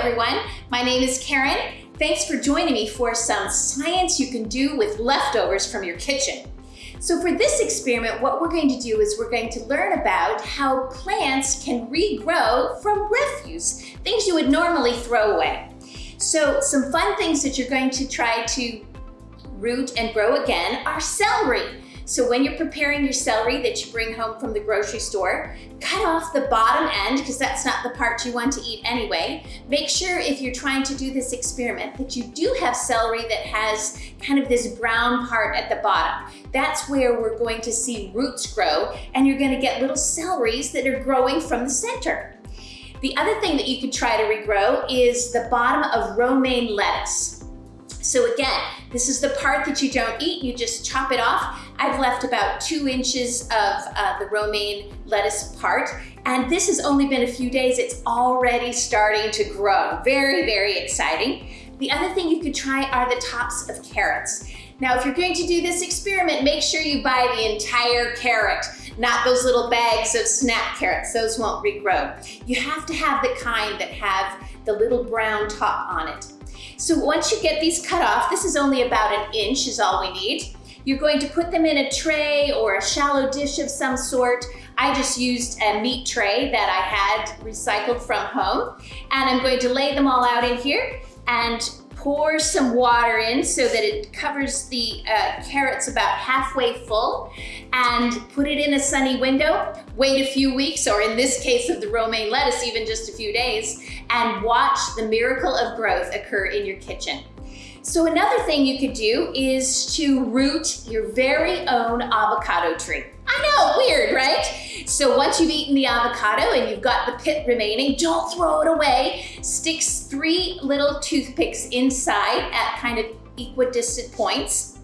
everyone. My name is Karen. Thanks for joining me for some science you can do with leftovers from your kitchen. So for this experiment, what we're going to do is we're going to learn about how plants can regrow from refuse, things you would normally throw away. So some fun things that you're going to try to root and grow again are celery. So when you're preparing your celery that you bring home from the grocery store, cut off the bottom end because that's not the part you want to eat anyway. Make sure if you're trying to do this experiment that you do have celery that has kind of this brown part at the bottom. That's where we're going to see roots grow and you're gonna get little celeries that are growing from the center. The other thing that you could try to regrow is the bottom of romaine lettuce. So again, this is the part that you don't eat, you just chop it off. I've left about two inches of uh, the romaine lettuce part, and this has only been a few days, it's already starting to grow. Very, very exciting. The other thing you could try are the tops of carrots. Now, if you're going to do this experiment, make sure you buy the entire carrot, not those little bags of snap carrots. Those won't regrow. You have to have the kind that have the little brown top on it. So once you get these cut off, this is only about an inch is all we need. You're going to put them in a tray or a shallow dish of some sort. I just used a meat tray that I had recycled from home. And I'm going to lay them all out in here and pour some water in so that it covers the uh, carrots about halfway full and put it in a sunny window, wait a few weeks, or in this case of the romaine lettuce, even just a few days, and watch the miracle of growth occur in your kitchen. So another thing you could do is to root your very own avocado tree. I know, weird, right? So once you've eaten the avocado and you've got the pit remaining, don't throw it away. Stick three little toothpicks inside at kind of equidistant points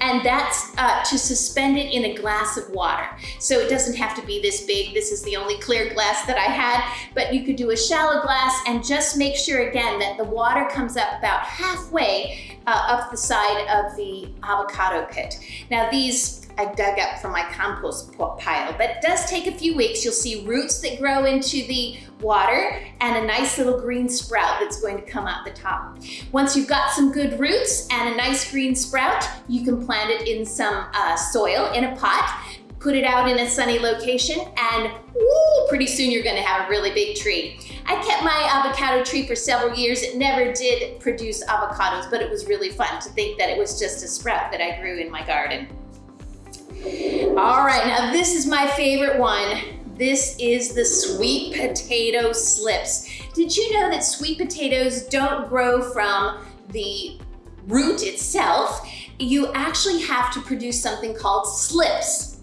and that's uh, to suspend it in a glass of water. So it doesn't have to be this big. This is the only clear glass that I had, but you could do a shallow glass and just make sure again that the water comes up about halfway uh, up the side of the avocado pit. Now these I dug up from my compost pile, but it does take a few weeks. You'll see roots that grow into the water and a nice little green sprout that's going to come out the top. Once you've got some good roots and a nice green sprout, you can plant it in some uh, soil in a pot, put it out in a sunny location, and woo, pretty soon you're gonna have a really big tree. I kept my avocado tree for several years. It never did produce avocados, but it was really fun to think that it was just a sprout that I grew in my garden. All right, now this is my favorite one. This is the sweet potato slips. Did you know that sweet potatoes don't grow from the root itself? You actually have to produce something called slips.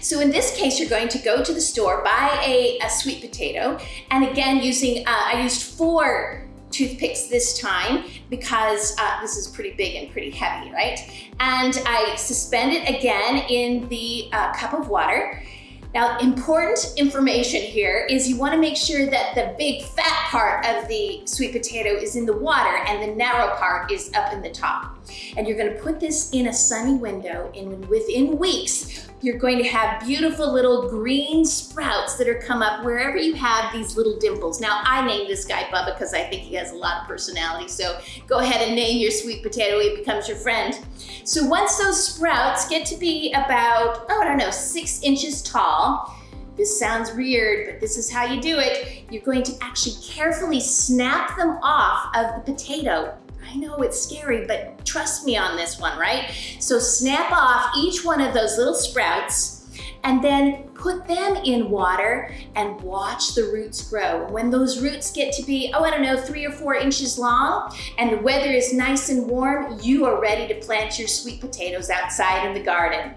So in this case, you're going to go to the store, buy a, a sweet potato, and again, using, uh, I used four toothpicks this time because uh, this is pretty big and pretty heavy, right? And I suspend it again in the uh, cup of water. Now, important information here is you wanna make sure that the big fat part of the sweet potato is in the water and the narrow part is up in the top. And you're gonna put this in a sunny window and within weeks, you're going to have beautiful little green sprouts that are come up wherever you have these little dimples. Now, I named this guy Bubba because I think he has a lot of personality. So go ahead and name your sweet potato. He becomes your friend. So once those sprouts get to be about, oh, I don't know, six inches tall, this sounds weird, but this is how you do it. You're going to actually carefully snap them off of the potato I know it's scary, but trust me on this one, right? So snap off each one of those little sprouts and then put them in water and watch the roots grow. When those roots get to be, oh, I don't know, three or four inches long and the weather is nice and warm, you are ready to plant your sweet potatoes outside in the garden.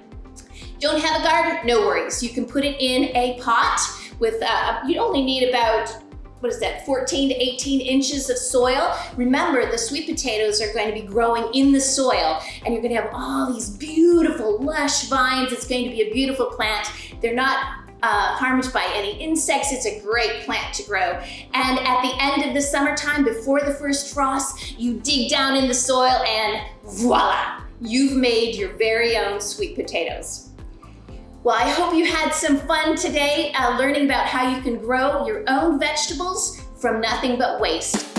Don't have a garden? No worries. You can put it in a pot with, uh, you only need about what is that, 14 to 18 inches of soil. Remember, the sweet potatoes are going to be growing in the soil and you're gonna have all these beautiful lush vines. It's going to be a beautiful plant. They're not uh, harmed by any insects. It's a great plant to grow. And at the end of the summertime, before the first frost, you dig down in the soil and voila, you've made your very own sweet potatoes. Well, I hope you had some fun today uh, learning about how you can grow your own vegetables from nothing but waste.